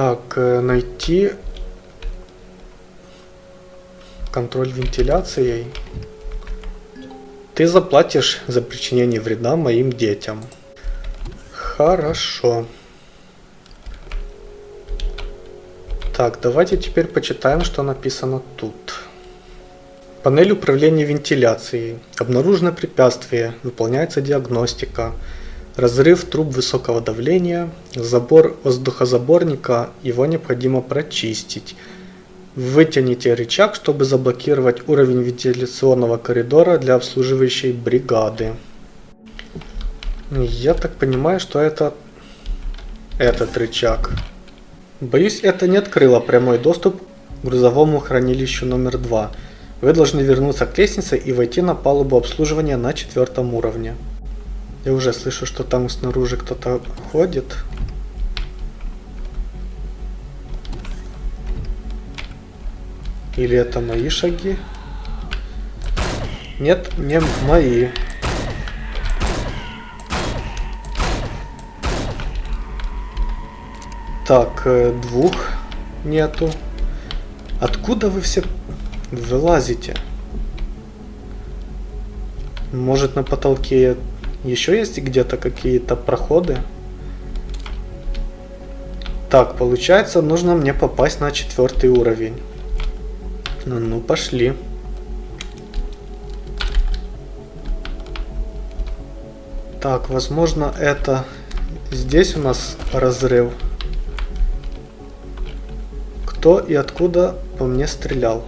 Так, э, найти контроль вентиляцией. Ты заплатишь за причинение вреда моим детям. Хорошо. Так, давайте теперь почитаем, что написано тут. Панель управления вентиляцией. Обнаружено препятствие. Выполняется диагностика. Разрыв труб высокого давления. Забор воздухозаборника. Его необходимо прочистить. Вытяните рычаг, чтобы заблокировать уровень вентиляционного коридора для обслуживающей бригады. Я так понимаю, что это этот рычаг. Боюсь, это не открыло прямой доступ к грузовому хранилищу номер 2. Вы должны вернуться к лестнице и войти на палубу обслуживания на четвертом уровне. Я уже слышу, что там снаружи кто-то ходит. Или это мои шаги? Нет, не мои. Так, э, двух нету. Откуда вы все вылазите? Может на потолке еще есть где-то какие-то проходы? Так, получается, нужно мне попасть на четвертый уровень. Ну, ну пошли. Так, возможно, это здесь у нас разрыв. Кто и откуда по мне стрелял?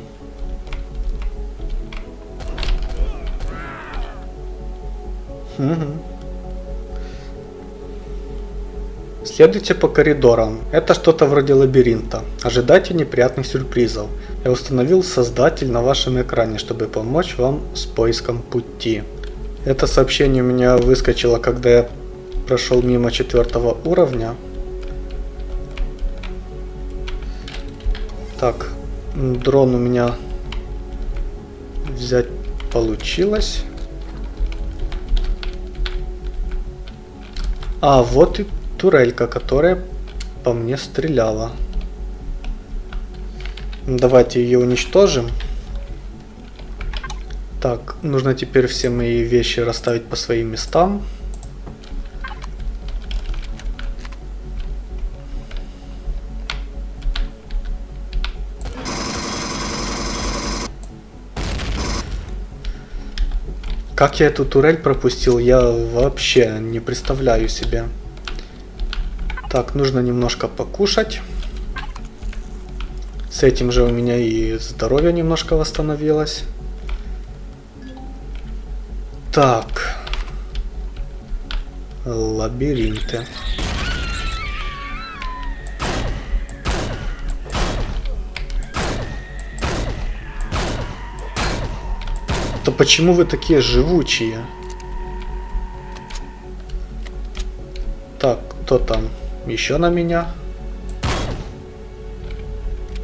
Следуйте по коридорам. Это что-то вроде лабиринта. Ожидайте неприятных сюрпризов. Я установил создатель на вашем экране, чтобы помочь вам с поиском пути. Это сообщение у меня выскочило, когда я прошел мимо четвертого уровня. Так, дрон у меня взять получилось. А, вот и турелька, которая по мне стреляла. Давайте ее уничтожим. Так, нужно теперь все мои вещи расставить по своим местам. Как я эту турель пропустил, я вообще не представляю себе. Так, нужно немножко покушать. С этим же у меня и здоровье немножко восстановилось. Так. Лабиринты. То почему вы такие живучие? Так, кто там? Еще на меня?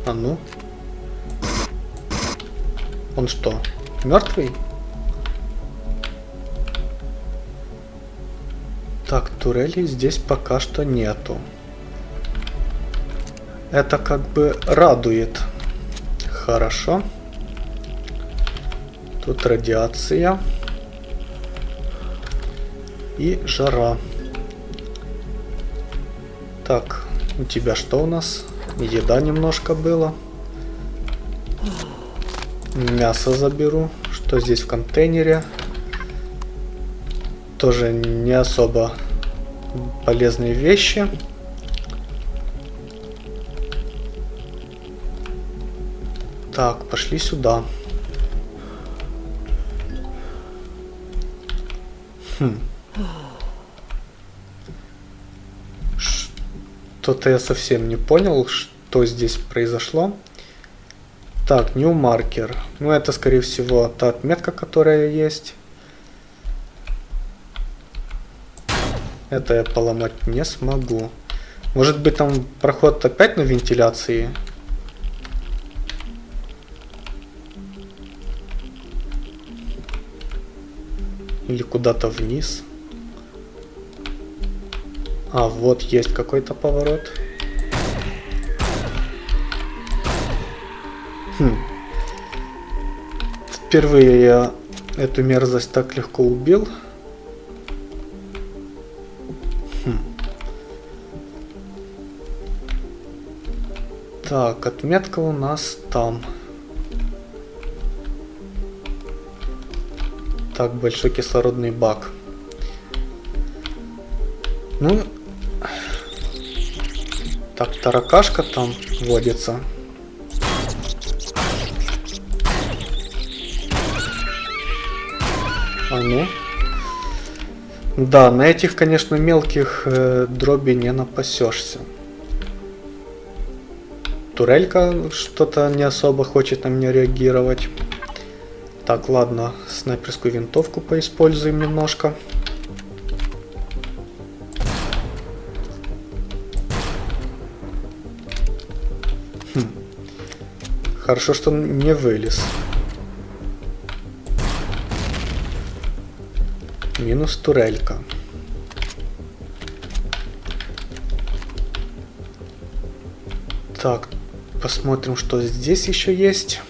А ну? Он что, мертвый? Так, турелей здесь пока что нету. Это как бы радует. Хорошо. Тут радиация. И жара. Так, у тебя что у нас? Еда немножко было. Мясо заберу. Что здесь в контейнере? Тоже не особо полезные вещи. Так, пошли сюда. Что-то я совсем не понял, что здесь произошло. Так, new marker. Ну, это, скорее всего, та отметка, которая есть. Это я поломать не смогу. Может быть, там проход опять на вентиляции? Или куда-то вниз. А, вот есть какой-то поворот. Хм. Впервые я эту мерзость так легко убил. Хм. Так, отметка у нас там. Так, большой кислородный бак. Ну, так, таракашка там водится. А ну. Да, на этих, конечно, мелких э, дроби не напасешься. Турелька что-то не особо хочет на меня реагировать. Так, ладно, снайперскую винтовку поиспользуем немножко. Хм. Хорошо, что он не вылез. Минус турелька. Так, посмотрим, что здесь еще есть.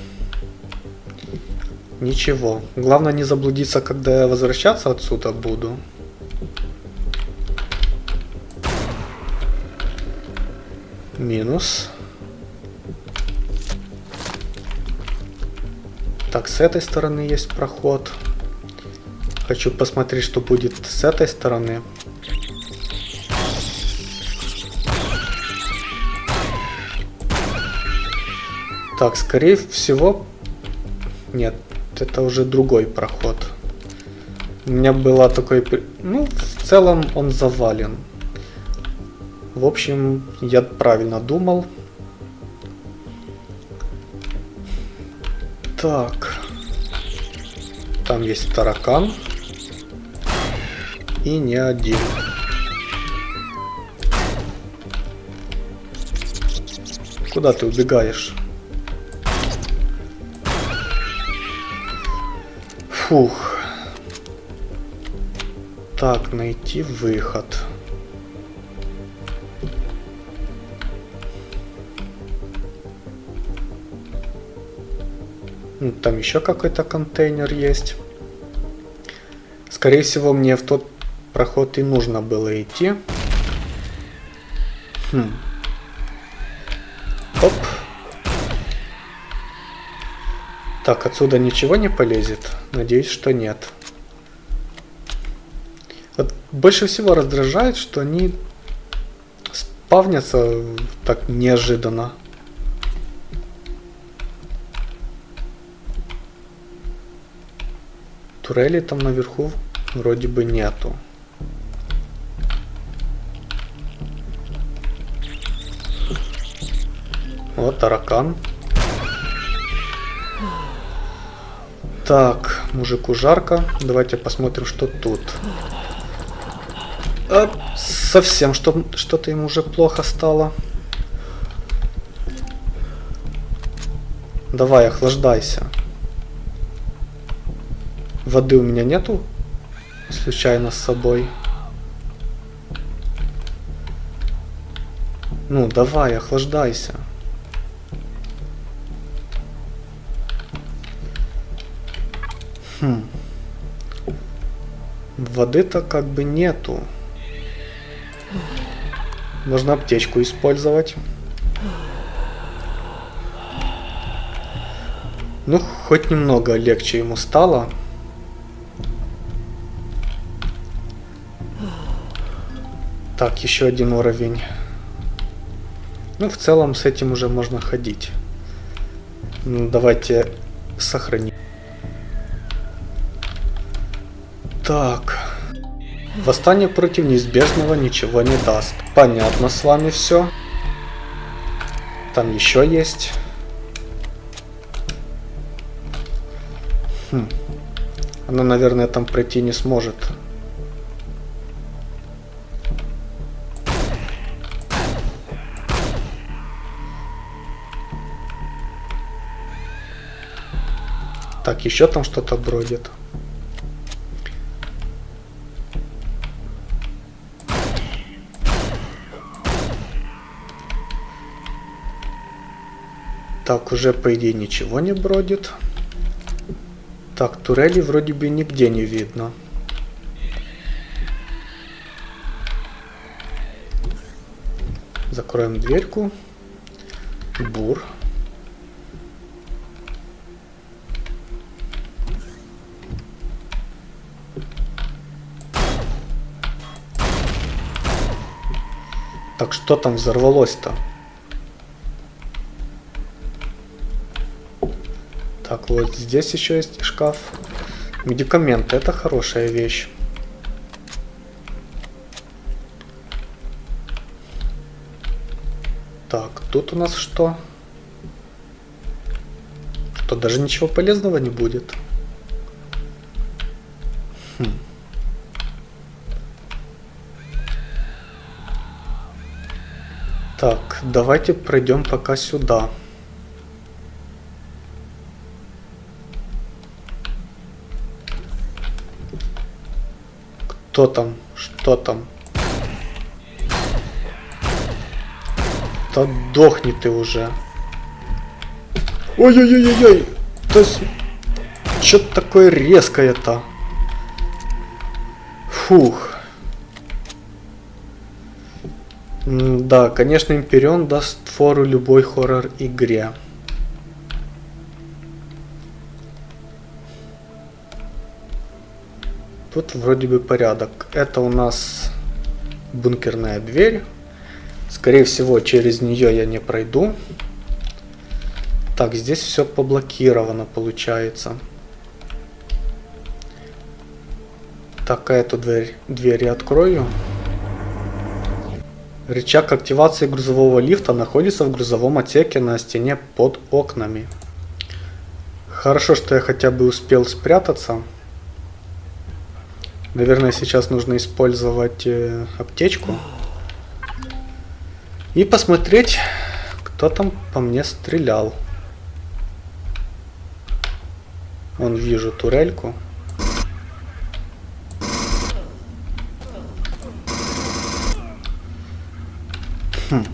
Ничего. Главное не заблудиться, когда я возвращаться отсюда буду. Минус. Так, с этой стороны есть проход. Хочу посмотреть, что будет с этой стороны. Так, скорее всего... Нет, это уже другой проход. У меня была такой... Ну, в целом он завален. В общем, я правильно думал. Так. Там есть таракан. И не один. Куда ты убегаешь? Фух. Так, найти выход. Ну, там еще какой-то контейнер есть. Скорее всего, мне в тот проход и нужно было идти. Хм. Так, отсюда ничего не полезет? Надеюсь, что нет. Вот больше всего раздражает, что они спавнятся так неожиданно. Турели там наверху вроде бы нету. Вот таракан. Так, мужику жарко. Давайте посмотрим, что тут. А, совсем что-то ему уже плохо стало. Давай, охлаждайся. Воды у меня нету? Случайно с собой. Ну, давай, охлаждайся. Воды-то как бы нету. Можно аптечку использовать. Ну, хоть немного легче ему стало. Так, еще один уровень. Ну, в целом с этим уже можно ходить. Ну, давайте сохраним. Так. Восстание против неизбежного ничего не даст. Понятно с вами все. Там еще есть. Хм. Она, наверное, там пройти не сможет. Так, еще там что-то бродит. Так, уже по идее ничего не бродит. Так, турели вроде бы нигде не видно. Закроем дверьку. Бур. Так что там взорвалось-то? Вот здесь еще есть шкаф. Медикаменты, это хорошая вещь. Так, тут у нас что? Что, даже ничего полезного не будет? Хм. Так, давайте пройдем пока сюда. Кто там? Что там? Да дохни ты уже. Ой-ой-ой-ой-ой. То есть... Что-то такое резкое-то. Фух. Да, конечно, Империон даст фору любой хоррор-игре. Тут вроде бы порядок. Это у нас бункерная дверь. Скорее всего, через нее я не пройду. Так, здесь все поблокировано получается. Так, а эту дверь, дверь я открою. Рычаг активации грузового лифта находится в грузовом отсеке на стене под окнами. Хорошо, что я хотя бы успел спрятаться. Наверное, сейчас нужно использовать э, аптечку. И посмотреть, кто там по мне стрелял. Вон вижу турельку. Хм.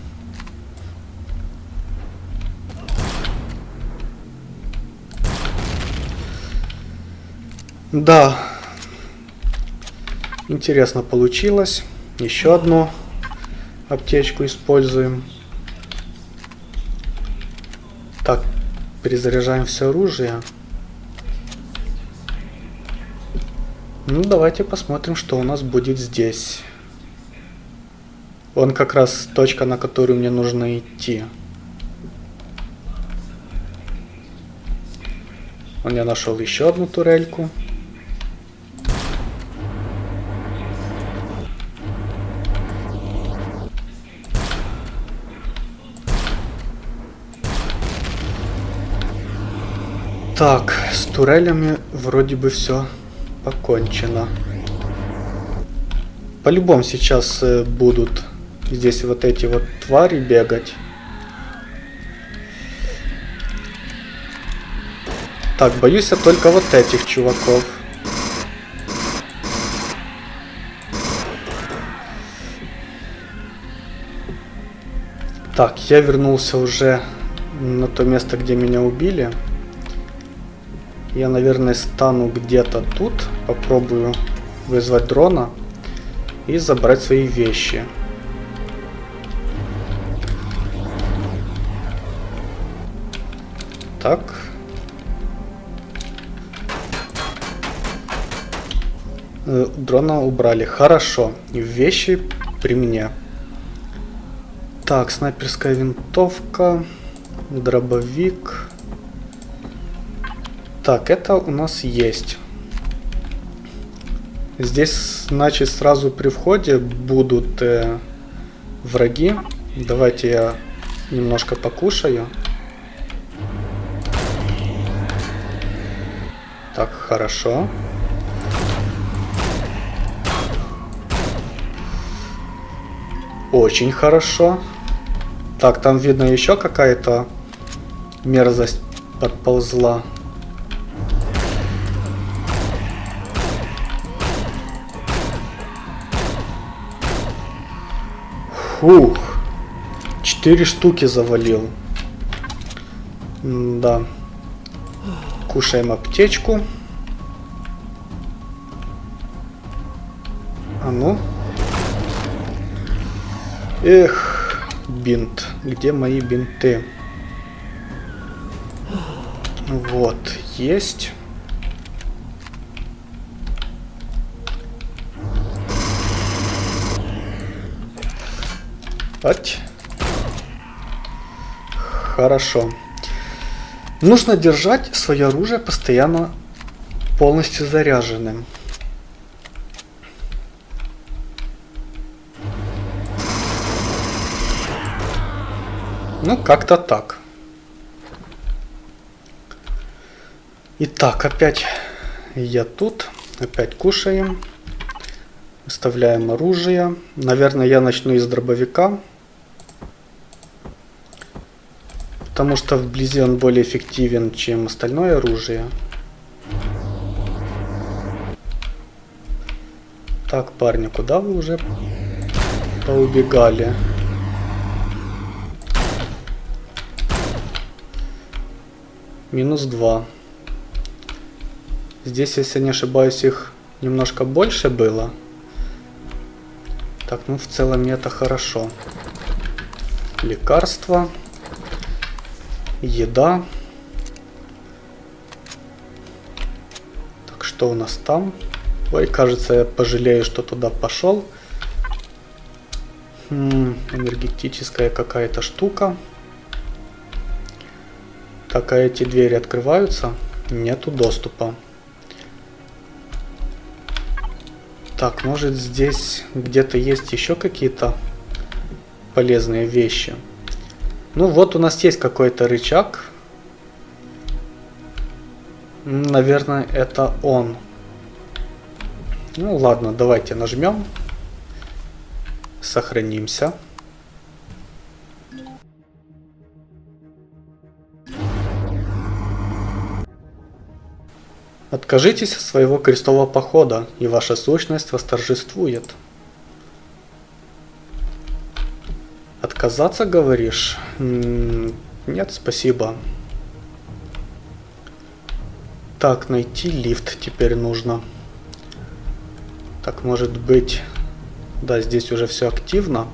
Да. Интересно получилось. Еще одно аптечку используем. Так, перезаряжаем все оружие. Ну, давайте посмотрим, что у нас будет здесь. Вон как раз точка, на которую мне нужно идти. Он я нашел еще одну турельку. Так, с турелями вроде бы все покончено. По-любому сейчас э, будут здесь вот эти вот твари бегать. Так, боюсь я только вот этих чуваков. Так, я вернулся уже на то место, где меня убили. Я, наверное, стану где-то тут. Попробую вызвать дрона и забрать свои вещи. Так. Э, дрона убрали. Хорошо. Вещи при мне. Так, снайперская винтовка, дробовик. Так, это у нас есть. Здесь, значит, сразу при входе будут э, враги. Давайте я немножко покушаю. Так, хорошо. Очень хорошо. Так, там видно еще какая-то мерзость подползла. Фух. Четыре штуки завалил. да. Кушаем аптечку. А ну. Эх, бинт. Где мои бинты? Вот, есть. Ать. Хорошо. Нужно держать свое оружие постоянно полностью заряженным. Ну, как-то так. Итак, опять я тут. Опять кушаем. Выставляем оружие. Наверное, я начну из дробовика. Потому что вблизи он более эффективен, чем остальное оружие. Так, парни, куда вы уже поубегали? Минус 2. Здесь, если не ошибаюсь, их немножко больше было. Так, ну в целом это хорошо. Лекарства. Еда. Так, что у нас там? Ой, кажется, я пожалею, что туда пошел. Хм, энергетическая какая-то штука. Так, а эти двери открываются? Нету доступа. Так, может здесь где-то есть еще какие-то полезные вещи. Ну вот у нас есть какой-то рычаг. Наверное, это он. Ну ладно, давайте нажмем. Сохранимся. Откажитесь от своего крестового похода, и ваша сущность восторжествует. Отказаться, говоришь? Нет, спасибо. Так, найти лифт теперь нужно. Так, может быть... Да, здесь уже все активно.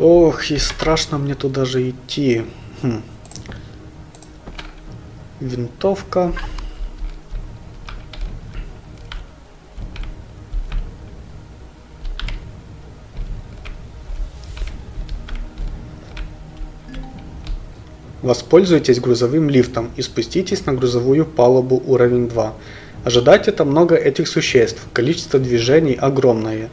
Ох, и страшно мне туда же идти. Хм. Винтовка. Воспользуйтесь грузовым лифтом и спуститесь на грузовую палубу уровень 2. Ожидайте там много этих существ, количество движений огромное.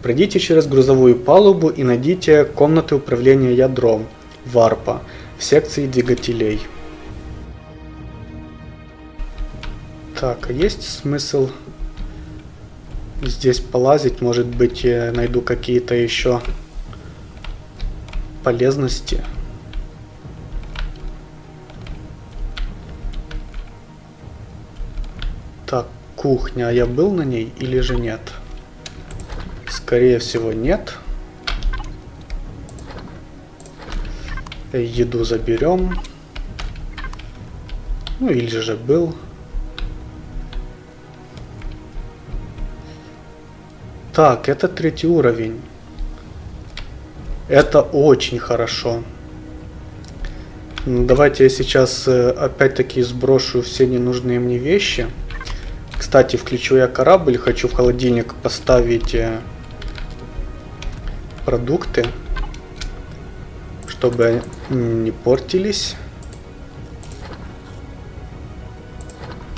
Пройдите через грузовую палубу и найдите комнаты управления ядром, варпа, в секции двигателей. Так, а есть смысл здесь полазить? Может быть, найду какие-то еще полезности? Так, кухня. А я был на ней или же нет? Скорее всего, нет. Еду заберем. Ну или же был. Так, это третий уровень. Это очень хорошо. Давайте я сейчас э, опять-таки сброшу все ненужные мне вещи. Кстати, включу я корабль, хочу в холодильник поставить э, продукты, чтобы не портились.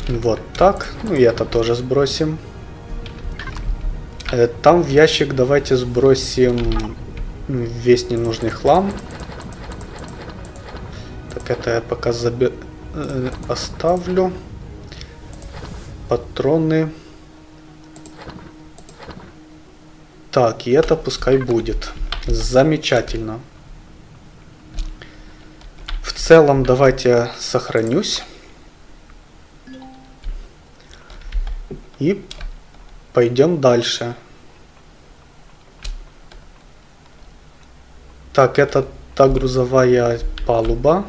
Вот так. Ну и это тоже сбросим. Э, там в ящик давайте сбросим весь ненужный хлам. Так, это я пока заби... Э, оставлю патроны. Так, и это пускай будет. Замечательно. В целом, давайте сохранюсь. И пойдем дальше. Так, это та грузовая палуба.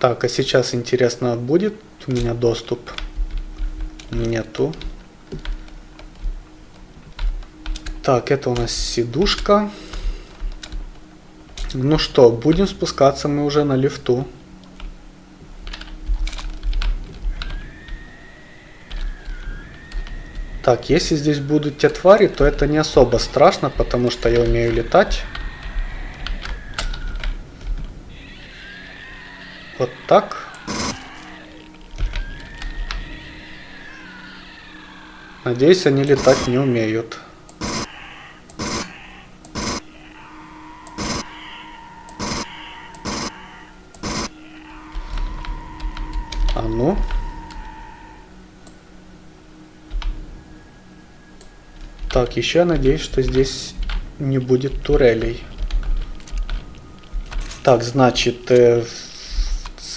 Так, а сейчас интересно, будет у меня доступ? Нету. Так, это у нас сидушка. Ну что, будем спускаться мы уже на лифту. Так, если здесь будут те твари, то это не особо страшно, потому что я умею летать. Вот так. Надеюсь, они летать не умеют. А ну. Так, еще надеюсь, что здесь не будет турелей. Так, значит, э,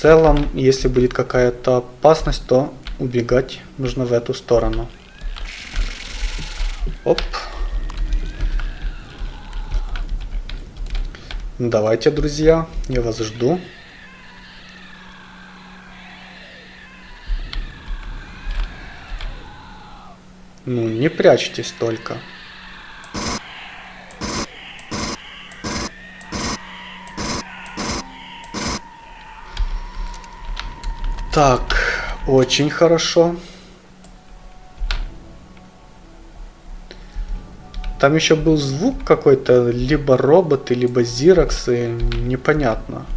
целом, если будет какая-то опасность, то убегать нужно в эту сторону. Оп. Давайте, друзья, я вас жду. Ну, не прячьтесь только. Так, очень хорошо. Там еще был звук какой-то, либо роботы, либо зироксы, непонятно.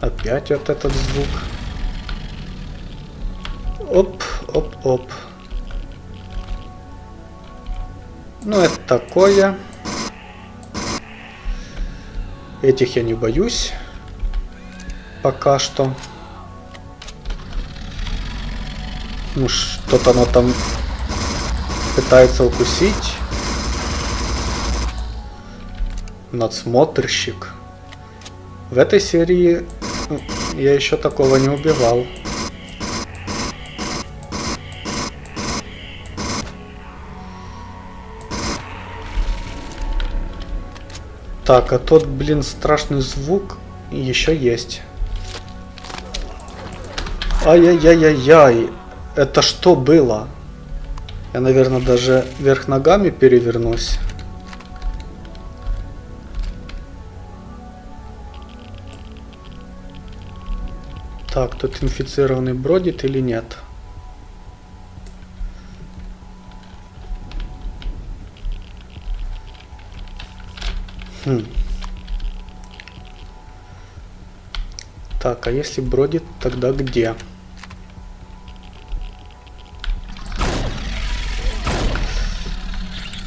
Опять вот этот звук. Оп, оп, оп. Ну, это такое. Этих я не боюсь. Пока что. Ну, что-то оно там пытается укусить. Надсмотрщик. В этой серии я еще такого не убивал. Так, а тот, блин, страшный звук еще есть. Ай-яй-яй-яй-яй. Это что было? Я, наверное, даже вверх ногами перевернусь. Так, тут инфицированный бродит или нет? Хм. Так, а если бродит, тогда где?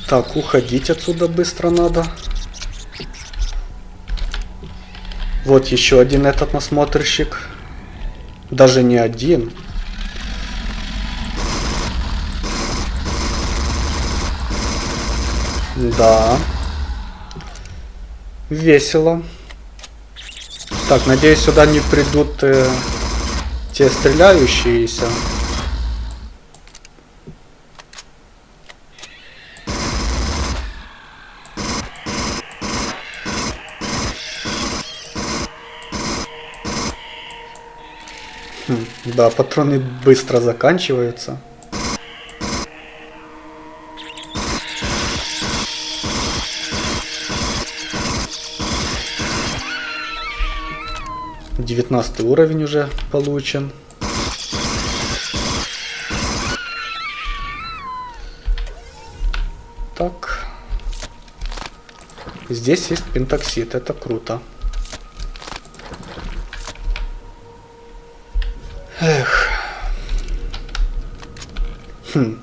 Так, уходить отсюда быстро надо. Вот еще один этот насмотрщик. Даже не один. Да. Весело. Так, надеюсь, сюда не придут э, те стреляющиеся. Да, патроны быстро заканчиваются. Девятнадцатый уровень уже получен. Так. Здесь есть пентоксид, это круто. Эх. Хм.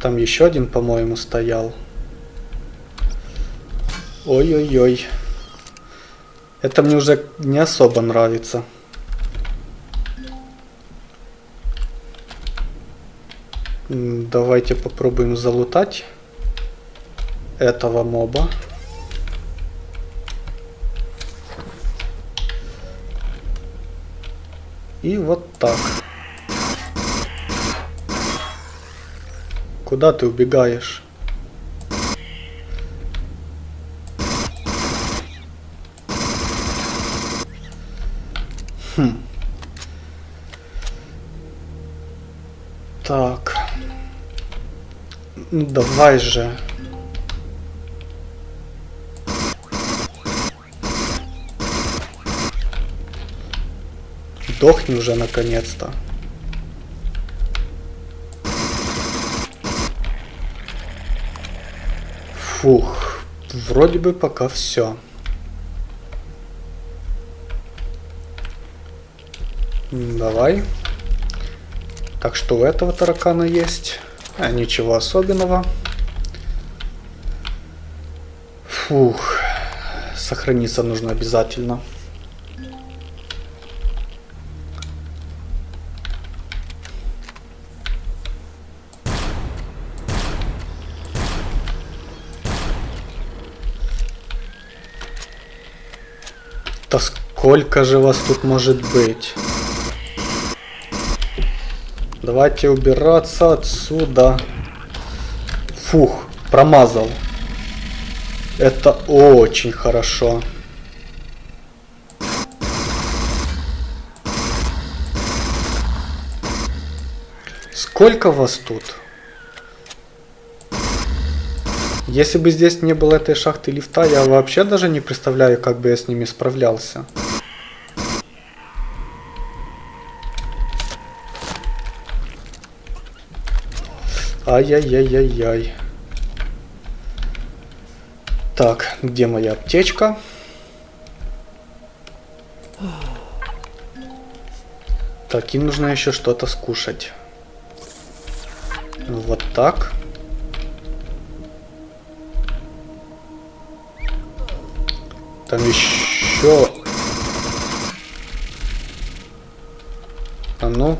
Там еще один, по-моему, стоял. Ой-ой-ой. Это мне уже не особо нравится. Давайте попробуем залутать этого моба. И вот так. Куда ты убегаешь? Хм. Так. Ну давай же. Сдохни уже наконец-то. Фух, вроде бы пока все. Давай. Так что у этого таракана есть. А, ничего особенного. Фух. Сохраниться нужно обязательно. Да сколько же вас тут может быть? Давайте убираться отсюда. Фух, промазал. Это очень хорошо. Сколько вас тут? Если бы здесь не было этой шахты лифта, я вообще даже не представляю, как бы я с ними справлялся. Ай-яй-яй-яй-яй. Так, где моя аптечка? Так, им нужно еще что-то скушать. Вот так. Там еще... А ну.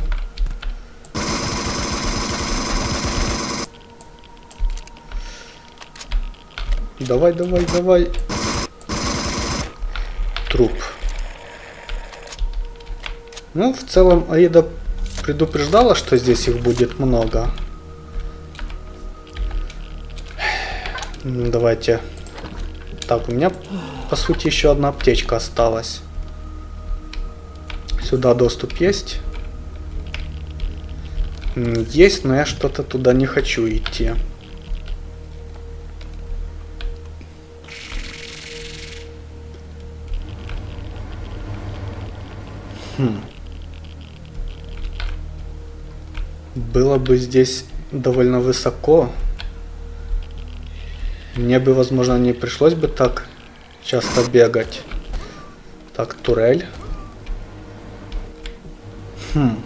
Давай, давай, давай. Труп. Ну, в целом, Аида предупреждала, что здесь их будет много. Давайте. Так, у меня по сути, еще одна аптечка осталась. Сюда доступ есть? Есть, но я что-то туда не хочу идти. Хм. Было бы здесь довольно высоко. Мне бы, возможно, не пришлось бы так часто бегать. Так, турель. Хм.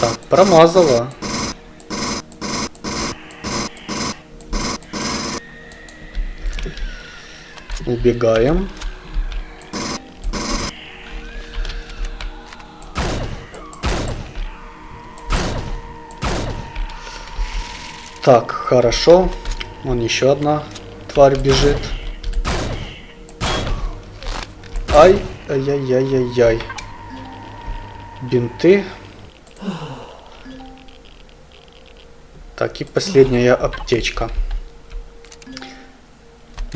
Так, промазала. Убегаем. Так, хорошо. Вон еще одна тварь бежит. Ай, ай-яй-яй-яй-яй. Бинты. Так, и последняя аптечка.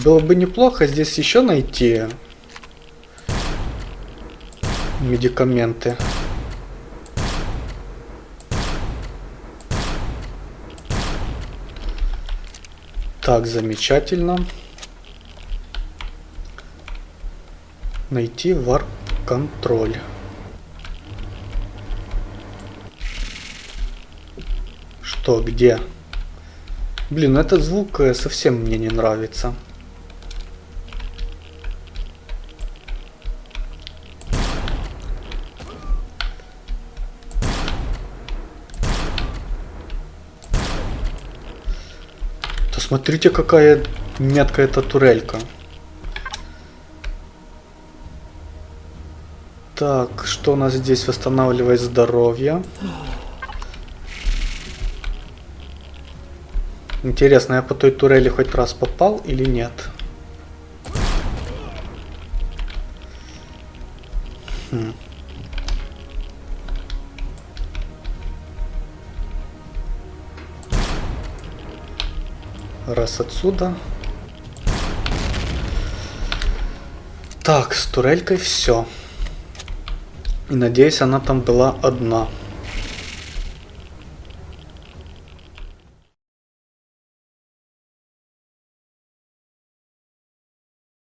Было бы неплохо здесь еще найти медикаменты. Так, замечательно. Найти варп-контроль. Что, где? Блин, этот звук э, совсем мне не нравится. Смотрите, какая меткая эта турелька. Так, что у нас здесь восстанавливает здоровье? Интересно, я по той турели хоть раз попал или нет? Хм. Отсюда. Так, с турелькой все. И надеюсь, она там была одна.